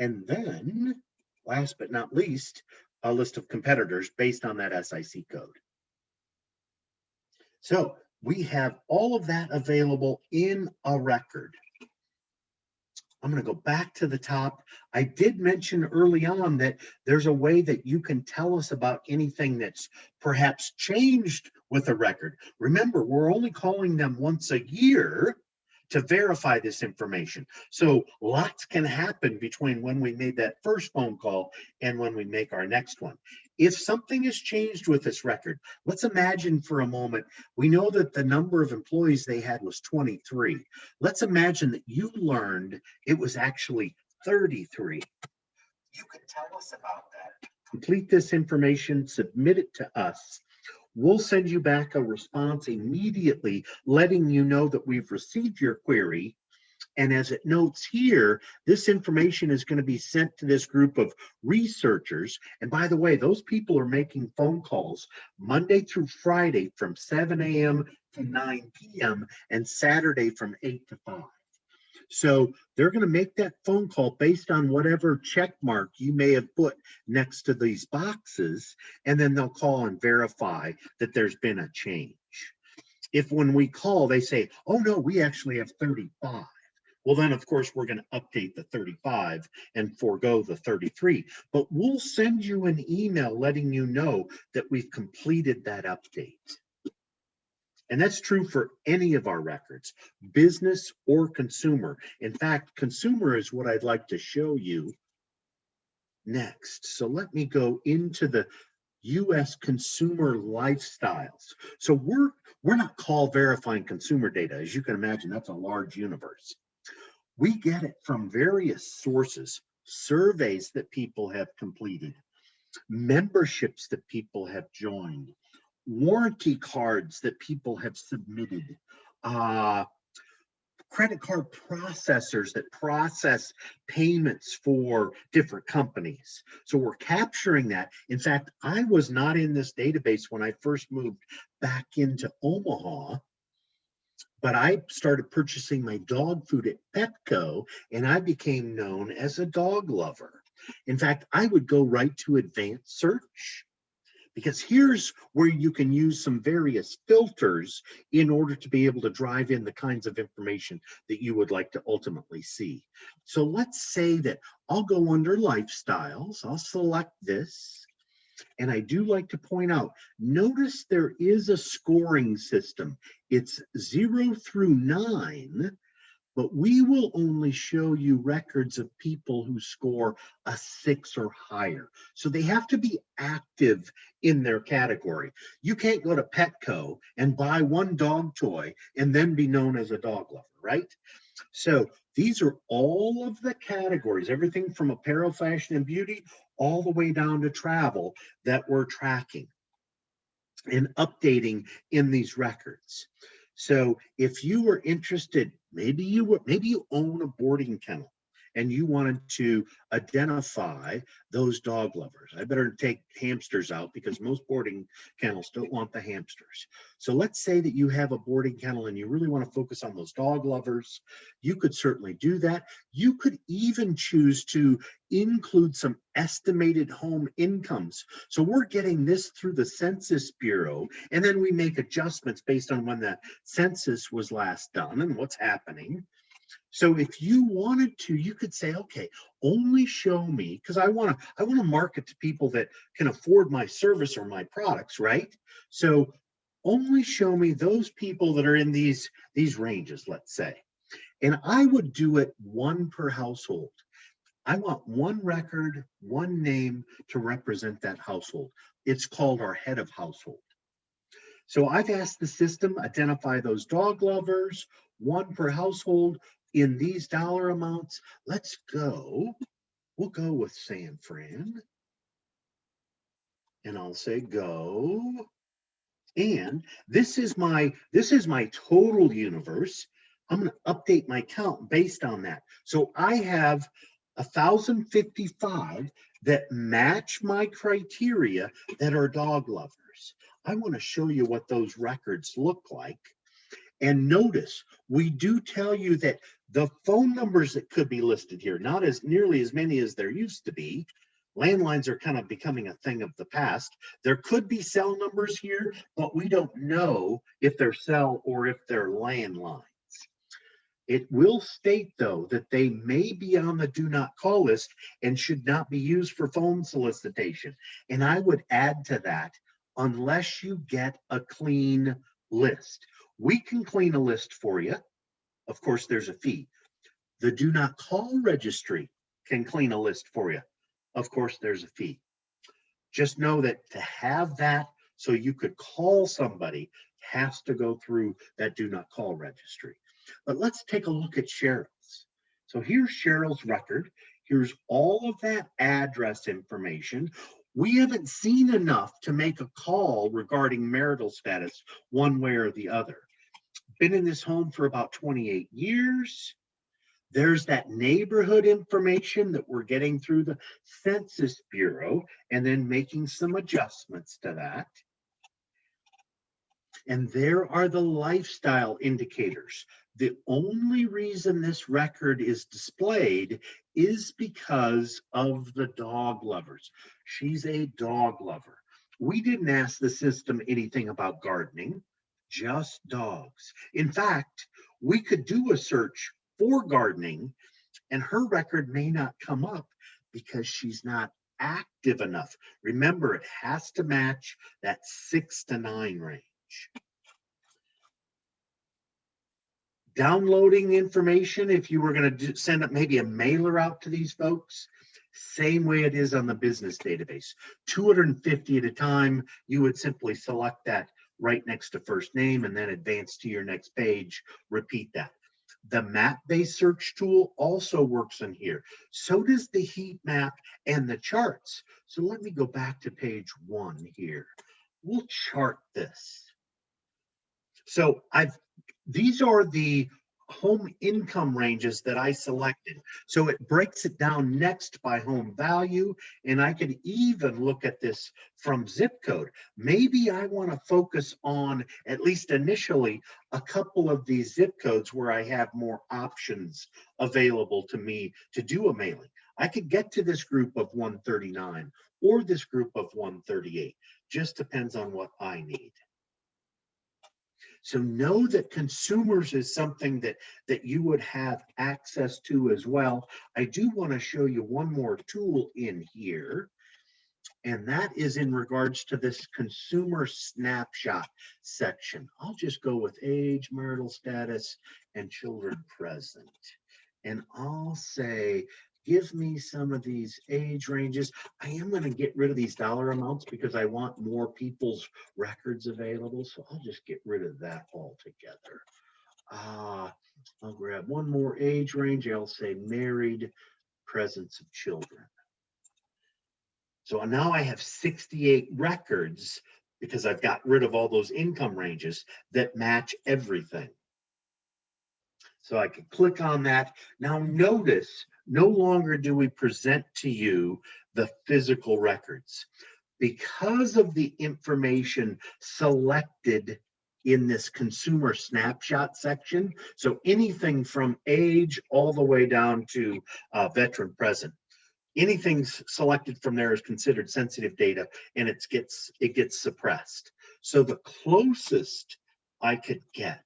And then, last but not least, a list of competitors based on that SIC code. So we have all of that available in a record. I'm going to go back to the top. I did mention early on that there's a way that you can tell us about anything that's perhaps changed with a record. Remember, we're only calling them once a year to verify this information. So lots can happen between when we made that first phone call and when we make our next one. If something has changed with this record, let's imagine for a moment, we know that the number of employees they had was 23. Let's imagine that you learned it was actually 33. You can tell us about that. Complete this information, submit it to us. We'll send you back a response immediately, letting you know that we've received your query. And as it notes here, this information is going to be sent to this group of researchers. And by the way, those people are making phone calls Monday through Friday from 7 a.m. to 9 p.m. and Saturday from 8 to 5. So they're going to make that phone call based on whatever check mark you may have put next to these boxes, and then they'll call and verify that there's been a change. If when we call, they say, oh no, we actually have 35. Well, then of course, we're going to update the 35 and forego the 33, but we'll send you an email letting you know that we've completed that update. And that's true for any of our records, business or consumer. In fact, consumer is what I'd like to show you next. So let me go into the US consumer lifestyles. So we're we're not call verifying consumer data. As you can imagine, that's a large universe. We get it from various sources, surveys that people have completed, memberships that people have joined, warranty cards that people have submitted, uh, credit card processors that process payments for different companies. So we're capturing that. In fact, I was not in this database when I first moved back into Omaha. But I started purchasing my dog food at Petco and I became known as a dog lover. In fact, I would go right to advanced search because here's where you can use some various filters in order to be able to drive in the kinds of information that you would like to ultimately see. So let's say that I'll go under lifestyles, I'll select this. And I do like to point out, notice there is a scoring system. It's zero through nine, but we will only show you records of people who score a six or higher. So they have to be active in their category. You can't go to Petco and buy one dog toy and then be known as a dog lover, right? So these are all of the categories, everything from apparel, fashion, and beauty, all the way down to travel that we're tracking and updating in these records. So if you were interested, maybe you were, maybe you own a boarding kennel and you wanted to identify those dog lovers. I better take hamsters out because most boarding kennels don't want the hamsters. So let's say that you have a boarding kennel and you really want to focus on those dog lovers. You could certainly do that. You could even choose to include some estimated home incomes. So we're getting this through the Census Bureau, and then we make adjustments based on when the census was last done and what's happening. So if you wanted to, you could say, okay, only show me, because I want to, I want to market to people that can afford my service or my products, right? So only show me those people that are in these, these ranges, let's say. And I would do it one per household. I want one record, one name to represent that household. It's called our head of household. So I've asked the system, identify those dog lovers, one per household in these dollar amounts. Let's go. We'll go with San Fran. And I'll say go. And this is my this is my total universe. I'm going to update my count based on that. So I have 1,055 that match my criteria that are dog lovers. I want to show you what those records look like. And notice, we do tell you that the phone numbers that could be listed here, not as nearly as many as there used to be. Landlines are kind of becoming a thing of the past. There could be cell numbers here, but we don't know if they're cell or if they're landlines. It will state though that they may be on the do not call list and should not be used for phone solicitation. And I would add to that, unless you get a clean list. We can clean a list for you. Of course, there's a fee. The do not call registry can clean a list for you. Of course, there's a fee. Just know that to have that so you could call somebody has to go through that do not call registry. But let's take a look at Cheryl's. So here's Cheryl's record. Here's all of that address information. We haven't seen enough to make a call regarding marital status one way or the other. Been in this home for about 28 years. There's that neighborhood information that we're getting through the Census Bureau and then making some adjustments to that. And there are the lifestyle indicators. The only reason this record is displayed is because of the dog lovers. She's a dog lover. We didn't ask the system anything about gardening, just dogs. In fact, we could do a search for gardening and her record may not come up because she's not active enough. Remember, it has to match that six to nine range. Downloading information, if you were going to send up maybe a mailer out to these folks, same way it is on the business database. 250 at a time, you would simply select that right next to first name and then advance to your next page, repeat that. The map-based search tool also works in here. So does the heat map and the charts. So let me go back to page one here. We'll chart this. So I've these are the home income ranges that I selected. So it breaks it down next by home value, and I can even look at this from zip code. Maybe I want to focus on, at least initially, a couple of these zip codes where I have more options available to me to do a mailing. I could get to this group of 139 or this group of 138. Just depends on what I need. So know that consumers is something that, that you would have access to as well. I do want to show you one more tool in here. And that is in regards to this consumer snapshot section. I'll just go with age, marital status, and children present. And I'll say, give me some of these age ranges. I am going to get rid of these dollar amounts because I want more people's records available. So I'll just get rid of that altogether. Uh, I'll grab one more age range. I'll say married, presence of children. So now I have 68 records because I've got rid of all those income ranges that match everything. So I can click on that. Now notice, no longer do we present to you the physical records. Because of the information selected in this consumer snapshot section, so anything from age all the way down to uh, veteran present, anything selected from there is considered sensitive data and it gets, it gets suppressed. So the closest I could get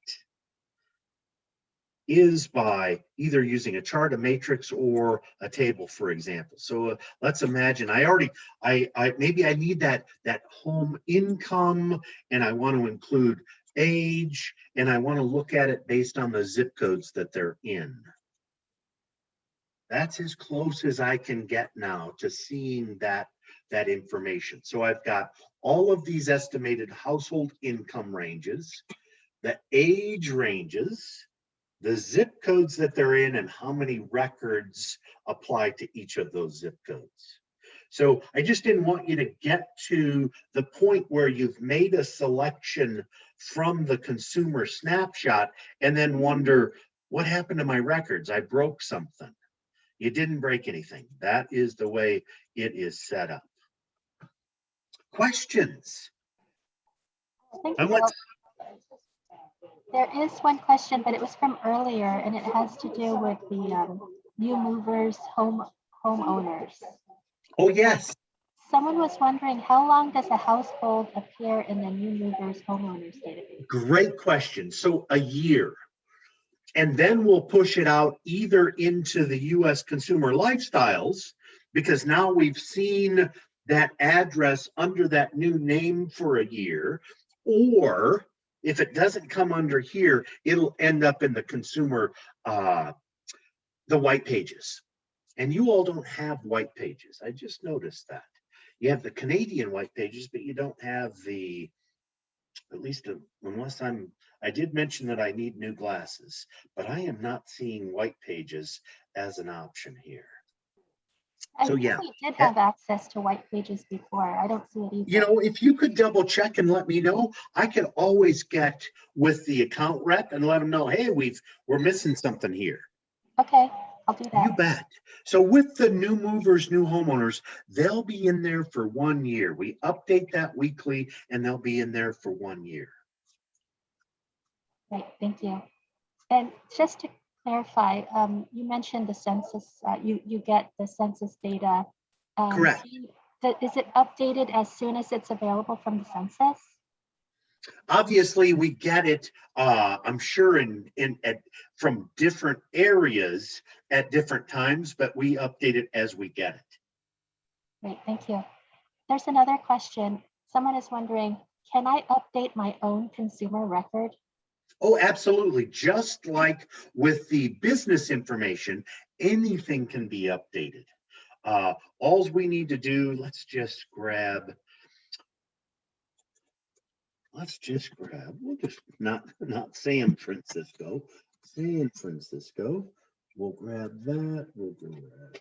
is by either using a chart, a matrix, or a table, for example. So uh, let's imagine I already, I, I, maybe I need that, that home income and I want to include age and I want to look at it based on the zip codes that they're in. That's as close as I can get now to seeing that, that information. So I've got all of these estimated household income ranges, the age ranges, the zip codes that they're in and how many records apply to each of those zip codes. So I just didn't want you to get to the point where you've made a selection from the consumer snapshot and then wonder, what happened to my records? I broke something. You didn't break anything. That is the way it is set up. Questions? You. let's, There is one question, but it was from earlier and it has to do with the um, new movers, home homeowners. oh, yes. Someone was wondering, how long does a household appear in the new movers homeowners database? Great question. So a year. And then we'll push it out either into the US consumer lifestyles, because now we've seen that address under that new name for a year. Or if it doesn't come under here, it'll end up in the consumer, uh, the white pages. And you all don't have white pages. I just noticed that. You have the Canadian white pages, but you don't have the, at least uh, unless I'm, I did mention that I need new glasses, but I am not seeing white pages as an option here. I So, yeah. we did have access to white pages before. I don't see it either. You know, if you could double check and let me know, I could always get with the account rep and let them know, hey, we've, we're missing something here. Okay, I'll do that. You bet. So with the new movers, new homeowners, they'll be in there for one year. We update that weekly and they'll be in there for one year. Great, thank you. And just to clarify, um, you mentioned the census, uh, you, you get the census data. um, Correct. do you- th- Is it updated as soon as it's available from the census? obviously we get it uh i'm sure in in at from different areas at different times but we update it as we get it Great, thank you. There's another question. Someone is wondering, can I update my own consumer record? Oh absolutely. Just like with the business information anything can be updated. Uh alls we need to do let's just grab let's just grab we'll just not not san francisco. San francisco. We'll grab that. We'll grab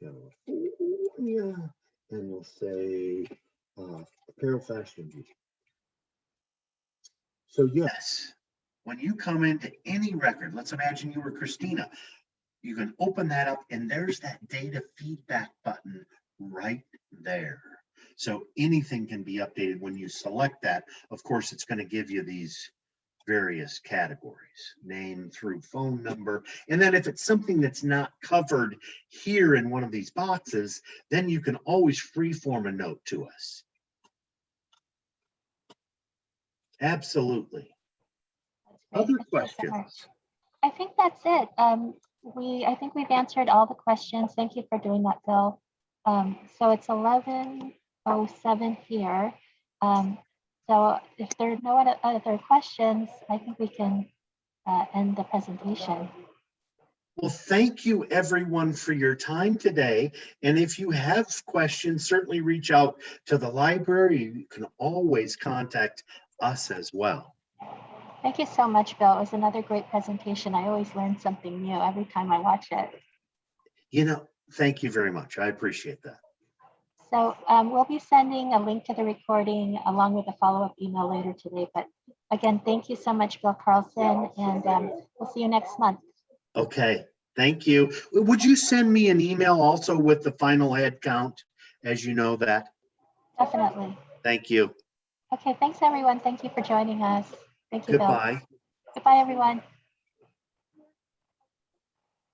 california. And we'll say uh apparel fashion beauty so yes when you come into any record, let's imagine you were Christina, you can open that up and there's that data feedback button right there. So anything can be updated when you select that. Of course, it's going to give you these various categories, name through phone number. And then if it's something that's not covered here in one of these boxes, then you can always free-form a note to us. Absolutely. Other Thank you so questions? I think that's it. Um, we, I think we've answered all the questions. Thank you for doing that, Bill. Um, so it's eleven oh seven here. Um, so if there are no other, other questions, I think we can uh, end the presentation. Well, thank you everyone for your time today. And if you have questions, certainly reach out to the library. You can always contact us as well. Thank you so much, Bill. It was another great presentation. I always learn something new every time I watch it. You know, thank you very much. I appreciate that. So um, we'll be sending a link to the recording along with a follow-up email later today. But again, thank you so much, Bill Carlson, and um, we'll see you next month. Okay, thank you. Would you send me an email also with the final head count, as you know that? Definitely. Thank you. Okay, thanks, everyone. Thank you for joining us. Thank you, Bill. Goodbye. Goodbye, everyone.